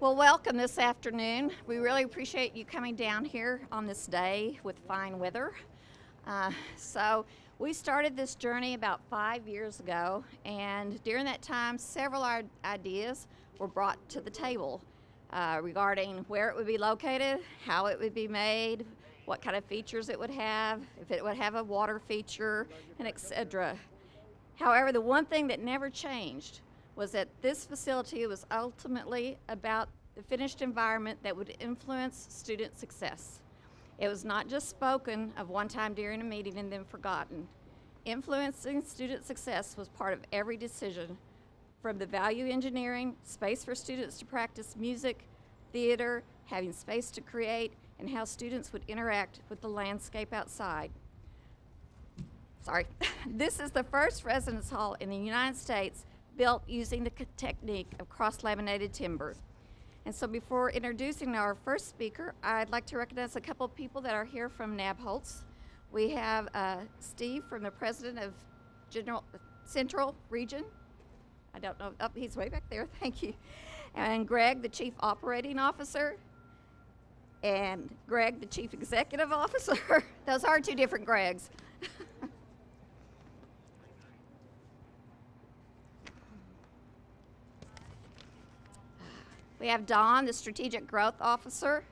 Well, welcome this afternoon. We really appreciate you coming down here on this day with fine weather. Uh, so we started this journey about five years ago, and during that time, several ideas were brought to the table uh, regarding where it would be located, how it would be made, what kind of features it would have, if it would have a water feature, and etc. However, the one thing that never changed was that this facility was ultimately about the finished environment that would influence student success. It was not just spoken of one time during a meeting and then forgotten. Influencing student success was part of every decision, from the value engineering, space for students to practice music, theater, having space to create, and how students would interact with the landscape outside. Sorry. this is the first residence hall in the United States built using the technique of cross-laminated timber. And so before introducing our first speaker, I'd like to recognize a couple of people that are here from Nabholz. We have uh, Steve from the president of General Central Region. I don't know, oh, he's way back there, thank you. And Greg, the chief operating officer. And Greg, the chief executive officer. Those are two different Gregs. We have Don, the Strategic Growth Officer.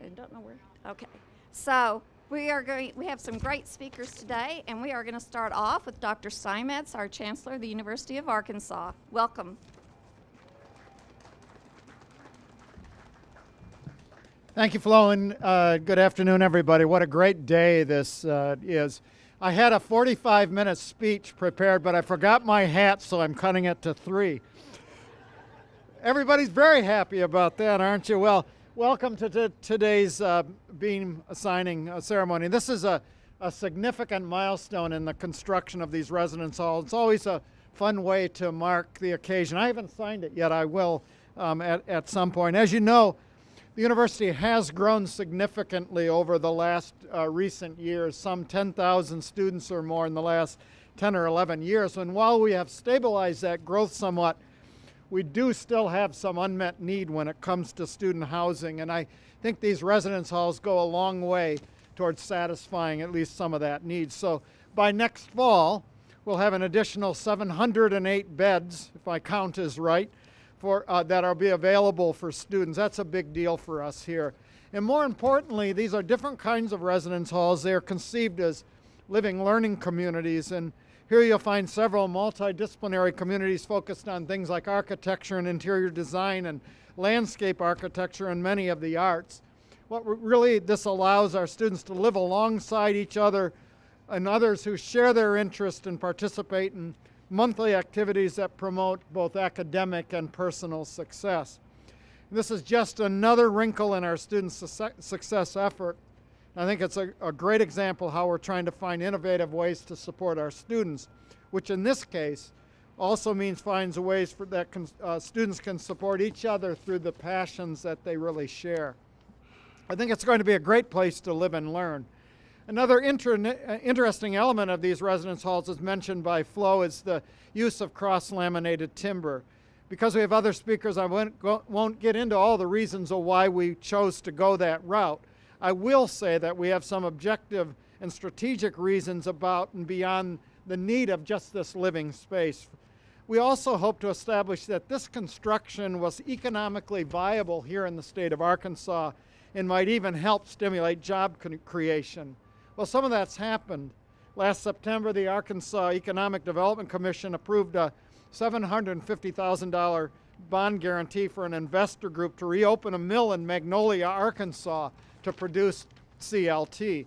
I don't know where. Okay. So we are going, we have some great speakers today, and we are going to start off with Dr. Steinmetz, our Chancellor of the University of Arkansas. Welcome. Thank you, Flo, and uh, good afternoon, everybody. What a great day this uh, is. I had a 45 minute speech prepared, but I forgot my hat, so I'm cutting it to three. Everybody's very happy about that, aren't you? Well, welcome to today's uh, beam signing uh, ceremony. This is a, a significant milestone in the construction of these residence halls. It's always a fun way to mark the occasion. I haven't signed it yet. I will um, at, at some point. As you know, the university has grown significantly over the last uh, recent years, some 10,000 students or more in the last 10 or 11 years. And while we have stabilized that growth somewhat, we do still have some unmet need when it comes to student housing, and I think these residence halls go a long way towards satisfying at least some of that need. So by next fall, we'll have an additional 708 beds, if my count is right, for, uh, that will be available for students. That's a big deal for us here. And more importantly, these are different kinds of residence halls. They are conceived as living learning communities, and here you'll find several multidisciplinary communities focused on things like architecture and interior design and landscape architecture and many of the arts. What really this allows our students to live alongside each other and others who share their interest and participate in monthly activities that promote both academic and personal success. This is just another wrinkle in our student success effort I think it's a, a great example how we're trying to find innovative ways to support our students, which in this case also means finds ways for that can, uh, students can support each other through the passions that they really share. I think it's going to be a great place to live and learn. Another inter interesting element of these residence halls as mentioned by Flo is the use of cross-laminated timber. Because we have other speakers, I won't, go, won't get into all the reasons of why we chose to go that route. I will say that we have some objective and strategic reasons about and beyond the need of just this living space. We also hope to establish that this construction was economically viable here in the state of Arkansas and might even help stimulate job creation. Well, some of that's happened. Last September, the Arkansas Economic Development Commission approved a $750,000 bond guarantee for an investor group to reopen a mill in Magnolia, Arkansas to produce CLT.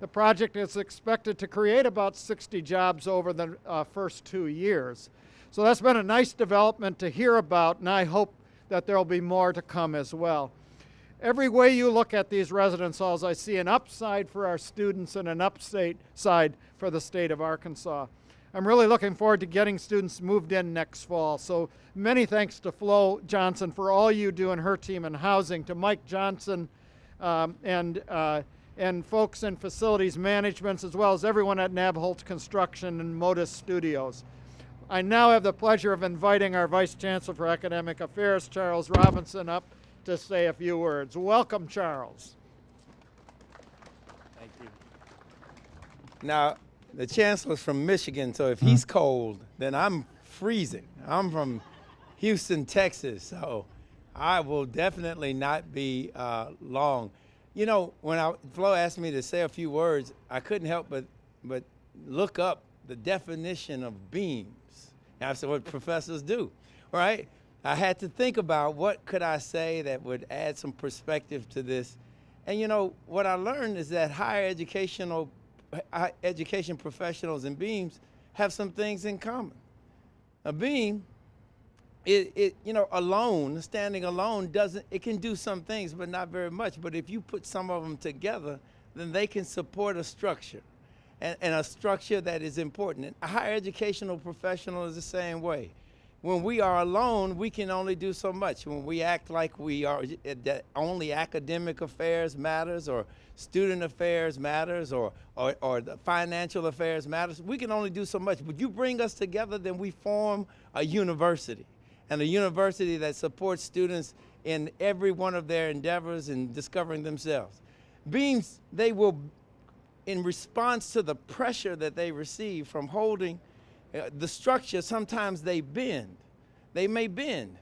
The project is expected to create about 60 jobs over the uh, first two years. So that's been a nice development to hear about, and I hope that there will be more to come as well. Every way you look at these residence halls, I see an upside for our students and an upside side for the state of Arkansas. I'm really looking forward to getting students moved in next fall. So many thanks to Flo Johnson for all you do and her team in housing, to Mike Johnson, um, and, uh, and folks in facilities management, as well as everyone at Nabholz Construction and Modus Studios. I now have the pleasure of inviting our Vice Chancellor for Academic Affairs, Charles Robinson, up to say a few words. Welcome, Charles. Thank you. Now, the chancellor's from Michigan, so if he's cold, then I'm freezing. I'm from Houston, Texas, so I will definitely not be uh, long. You know, when I, Flo asked me to say a few words, I couldn't help but, but look up the definition of beams. And that's what professors do, right? I had to think about what could I say that would add some perspective to this. And you know, what I learned is that higher educational education professionals and beams have some things in common. A beam, it, it you know, alone, standing alone doesn't, it can do some things, but not very much. But if you put some of them together, then they can support a structure and, and a structure that is important. And a higher educational professional is the same way. When we are alone, we can only do so much. When we act like we are eh, that only academic affairs matters, or student affairs matters, or, or or the financial affairs matters, we can only do so much. But you bring us together, then we form a university, and a university that supports students in every one of their endeavors in discovering themselves. Beams, they will in response to the pressure that they receive from holding the structure, sometimes they bend. They may bend,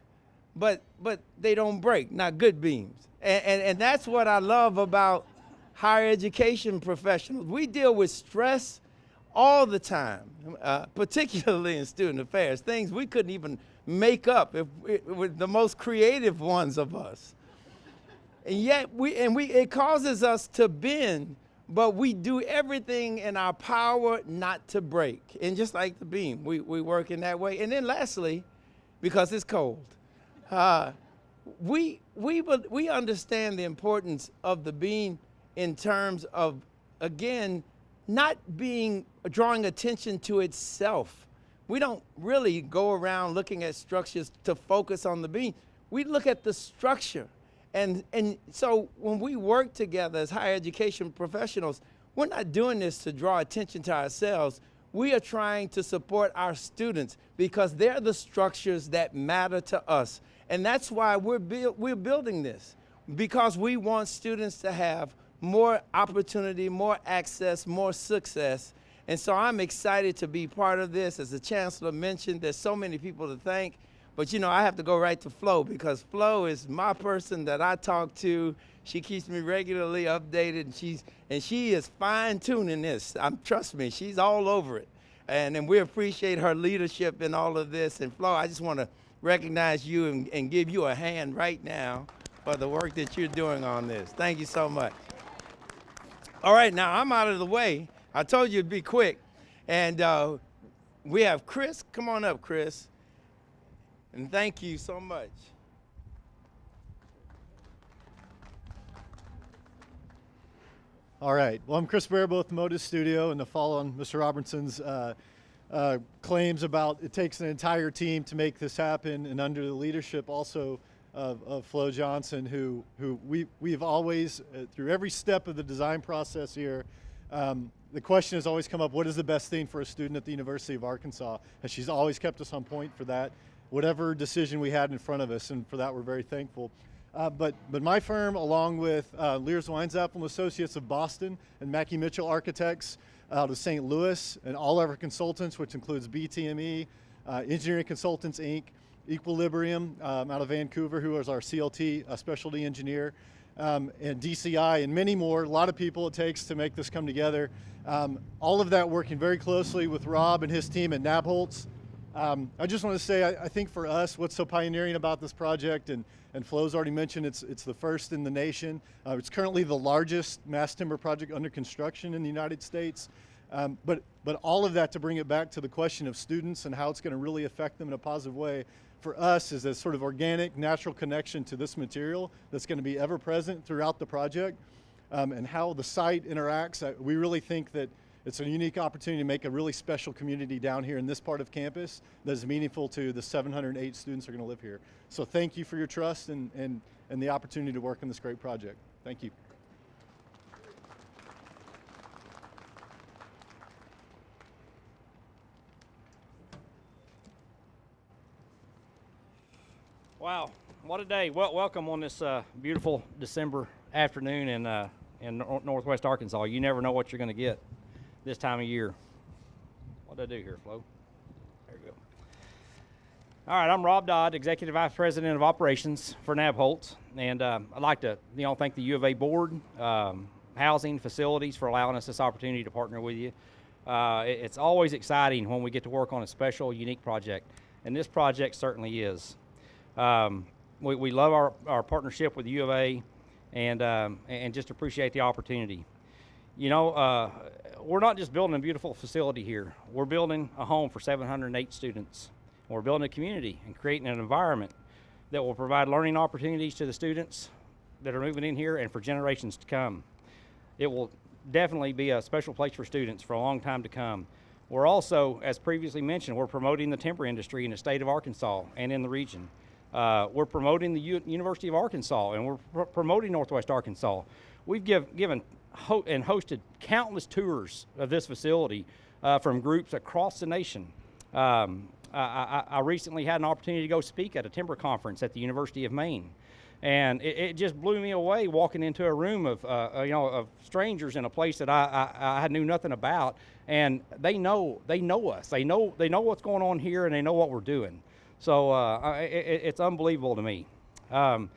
but but they don't break. Not good beams, and, and and that's what I love about higher education professionals. We deal with stress all the time, uh, particularly in student affairs. Things we couldn't even make up if with the most creative ones of us. And yet we and we it causes us to bend but we do everything in our power not to break. And just like the beam, we, we work in that way. And then lastly, because it's cold, uh, we, we, we understand the importance of the beam in terms of, again, not being, drawing attention to itself. We don't really go around looking at structures to focus on the beam. We look at the structure and, and so when we work together as higher education professionals, we're not doing this to draw attention to ourselves. We are trying to support our students because they're the structures that matter to us. And that's why we're, we're building this, because we want students to have more opportunity, more access, more success. And so I'm excited to be part of this. As the chancellor mentioned, there's so many people to thank. But you know, I have to go right to Flo because Flo is my person that I talk to. She keeps me regularly updated, and she's and she is fine tuning this. I'm trust me, she's all over it, and and we appreciate her leadership in all of this. And Flo, I just want to recognize you and, and give you a hand right now for the work that you're doing on this. Thank you so much. All right, now I'm out of the way. I told you to be quick, and uh, we have Chris. Come on up, Chris. And thank you so much. All right. Well, I'm Chris Baribeau with Modus Studio, and to follow on Mr. Robertson's uh, uh, claims about it takes an entire team to make this happen, and under the leadership also of, of Flo Johnson, who who we we've always uh, through every step of the design process here. Um, the question has always come up: What is the best thing for a student at the University of Arkansas? And she's always kept us on point for that whatever decision we had in front of us, and for that we're very thankful. Uh, but, but my firm, along with uh, Leers Weinzapfel and Associates of Boston and Mackey Mitchell Architects out of St. Louis, and all of our consultants, which includes BTME, uh, Engineering Consultants Inc., Equilibrium um, out of Vancouver, who is our CLT uh, specialty engineer, um, and DCI, and many more. A lot of people it takes to make this come together. Um, all of that working very closely with Rob and his team at Nabholz. Um, I just want to say, I, I, think for us, what's so pioneering about this project, and, and Flo's already mentioned, it's, it's the first in the nation. Uh, it's currently the largest mass timber project under construction in the United States. Um, but, but all of that to bring it back to the question of students and how it's going to really affect them in a positive way for us is a sort of organic, natural connection to this material that's going to be ever present throughout the project um, and how the site interacts. Uh, we really think that it's a unique opportunity to make a really special community down here in this part of campus that is meaningful to the 708 students who are going to live here. So thank you for your trust and, and, and the opportunity to work on this great project. Thank you. Wow, what a day. Well, welcome on this uh, beautiful December afternoon in, uh, in Northwest Arkansas. You never know what you're going to get this time of year. What did I do here, Flo? There you go. All right, I'm Rob Dodd, Executive Vice President of Operations for Nabholz, and uh, I'd like to you know thank the U of A board, um, housing, facilities for allowing us this opportunity to partner with you. Uh, it- it's always exciting when we get to work on a special, unique project, and this project certainly is. Um, we, we love our, our partnership with U of A and, um, and just appreciate the opportunity. You know, uh, we're not just building a beautiful facility here, we're building a home for 708 students. We're building a community and creating an environment that will provide learning opportunities to the students that are moving in here and for generations to come. It will definitely be a special place for students for a long time to come. We're also, as previously mentioned, we're promoting the timber industry in the state of Arkansas and in the region. Uh, we're promoting the U- University of Arkansas and we're pr- promoting Northwest Arkansas. We've give, given ho- and hosted countless tours of this facility uh, from groups across the nation. Um, I, I, I recently had an opportunity to go speak at a timber conference at the University of Maine and it, it just blew me away walking into a room of uh, uh, you know of strangers in a place that I, I, I knew nothing about, and they know they know us. They know they know what's going on here, and they know what we're doing. So uh, it, it's unbelievable to me. Um,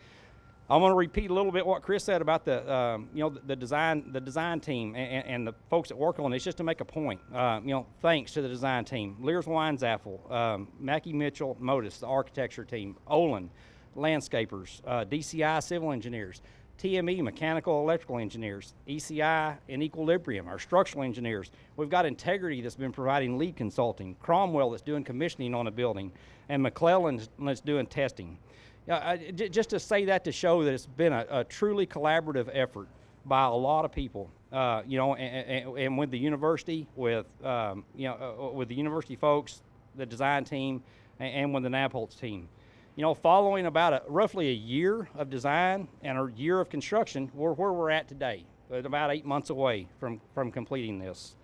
I'm going to repeat a little bit what Chris said about the um, you know the, the design the design team and, and, the folks that work on it. It's just to make a point. Uh, you know, thanks to the design team, Leers Weinzapfel, um, Mackey Mitchell, Modus, the architecture team, Olin, landscapers, uh, DCI civil engineers, TME mechanical electrical engineers, ECI and Equilibrium, our structural engineers. We've got Integrity that's been providing lead consulting, Cromwell that's doing commissioning on a building, and McClellan that's doing testing. Just to say that to show that it's been a, a truly collaborative effort by a lot of people. Uh, you know, and, and, and with the university, with um, you know, uh, with the university folks, the design team, and, and with the Nabholz team. You know, following about a, roughly a year of design and a year of construction, we're where we're at today, about eight months away from from completing this.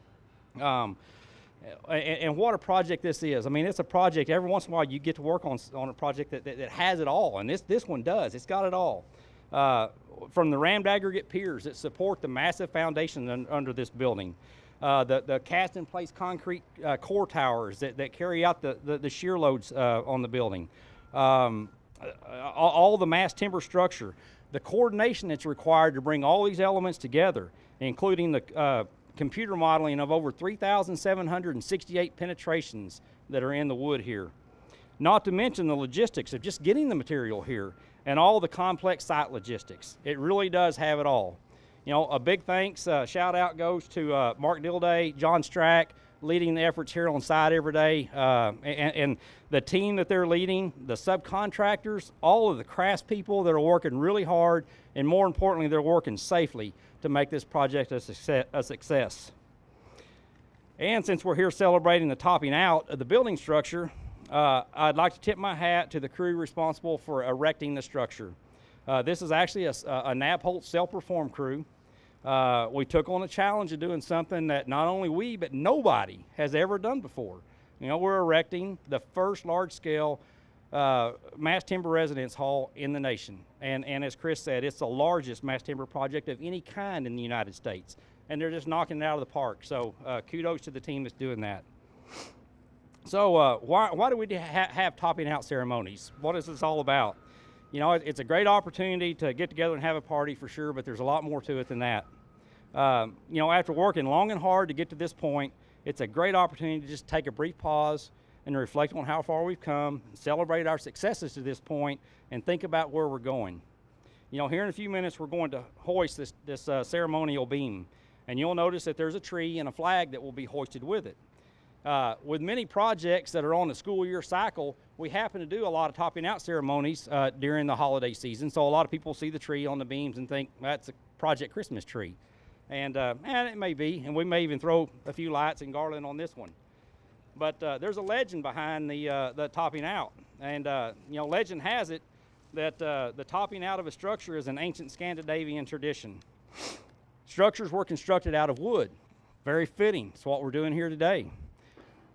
Um, and, and what a project this is. I mean, it's a project. Every once in a while, you get to work on on a project that, that, that has it all, and this this one does. It's got it all. Uh, from the rammed aggregate piers that support the massive foundation un, under this building, uh, the the cast in place concrete uh, core towers that, that carry out the the, the shear loads uh, on the building, um, all, all the mass timber structure, the coordination that's required to bring all these elements together, including the uh, computer modeling of over 3,768 penetrations that are in the wood here. Not to mention the logistics of just getting the material here and all the complex site logistics. It really does have it all. You know, a big thanks, uh, shout out goes to uh, Mark Dilday, John Strack, leading the efforts here on site every day, uh, and, and the team that they're leading, the subcontractors, all of the craftspeople that are working really hard, and more importantly, they're working safely to make this project a success. And since we're here celebrating the topping out of the building structure, uh, I'd like to tip my hat to the crew responsible for erecting the structure. Uh, this is actually a, a, Nabholz self-perform crew. Uh, we took on a challenge of doing something that not only we, but nobody has ever done before. You know, we're erecting the first large-scale uh, mass timber residence hall in the nation. And, and as Chris said, it's the largest mass timber project of any kind in the United States. And they're just knocking it out of the park. So uh, kudos to the team that's doing that. So uh, why, why do we ha- have topping out ceremonies? What is this all about? You know, it, it's a great opportunity to get together and have a party for sure, but there's a lot more to it than that. Um, you know, after working long and hard to get to this point, it's a great opportunity to just take a brief pause and reflect on how far we've come, celebrate our successes to this point, and think about where we're going. You know, here in a few minutes, we're going to hoist this, this uh, ceremonial beam, and you'll notice that there's a tree and a flag that will be hoisted with it. Uh, with many projects that are on the school year cycle, we happen to do a lot of topping out ceremonies uh, during the holiday season. So a lot of people see the tree on the beams and think that's a Project Christmas tree. And, uh, and it may be, and we may even throw a few lights and garland on this one. But uh, there's a legend behind the, uh, the topping out. And, uh, you know, legend has it that uh, the topping out of a structure is an ancient Scandinavian tradition. Structures were constructed out of wood. Very fitting. It's what we're doing here today.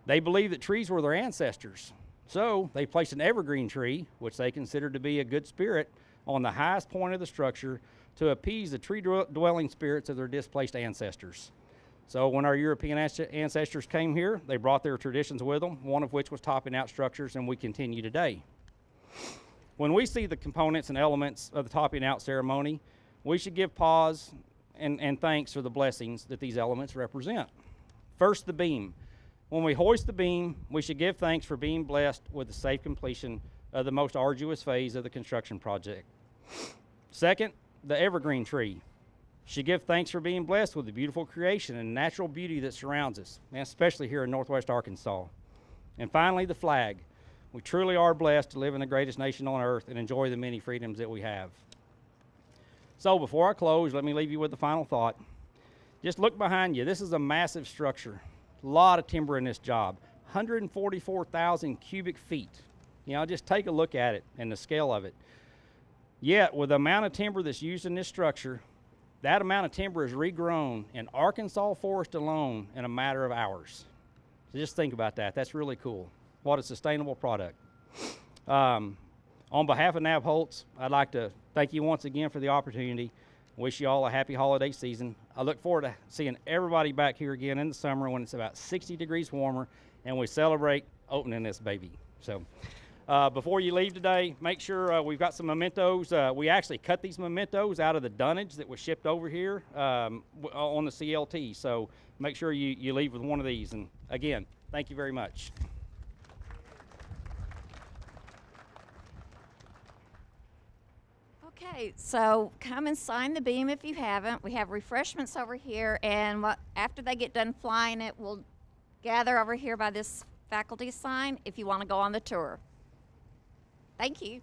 They believed that trees were their ancestors. So they placed an evergreen tree, which they considered to be a good spirit, on the highest point of the structure to appease the tree dwelling spirits of their displaced ancestors. So when our European ancestors came here, they brought their traditions with them, one of which was topping out structures, and we continue today. When we see the components and elements of the topping out ceremony, we should give pause and, and thanks for the blessings that these elements represent. First, the beam. When we hoist the beam, we should give thanks for being blessed with the safe completion of the most arduous phase of the construction project. Second, the evergreen tree. Should give thanks for being blessed with the beautiful creation and natural beauty that surrounds us, and especially here in Northwest Arkansas. And finally, the flag. We truly are blessed to live in the greatest nation on earth and enjoy the many freedoms that we have. So, before I close, let me leave you with the final thought. Just look behind you. This is a massive structure. A lot of timber in this job. 144,000 cubic feet. You know, just take a look at it and the scale of it. Yet, with the amount of timber that's used in this structure, that amount of timber is regrown in Arkansas forest alone in a matter of hours. So just think about that. That's really cool. What a sustainable product. Um, on behalf of Nabholz, I'd like to thank you once again for the opportunity. Wish you all a happy holiday season. I look forward to seeing everybody back here again in the summer when it's about 60 degrees warmer and we celebrate opening this baby. So, uh, before you leave today, make sure uh, we've got some mementos. Uh, we actually cut these mementos out of the dunnage that was shipped over here um, on the CLT. So, make sure you, you leave with one of these. And again, thank you very much. Okay, so come and sign the beam if you haven't. We have refreshments over here, and what, after they get done flying it, we'll gather over here by this faculty sign if you want to go on the tour. Thank you.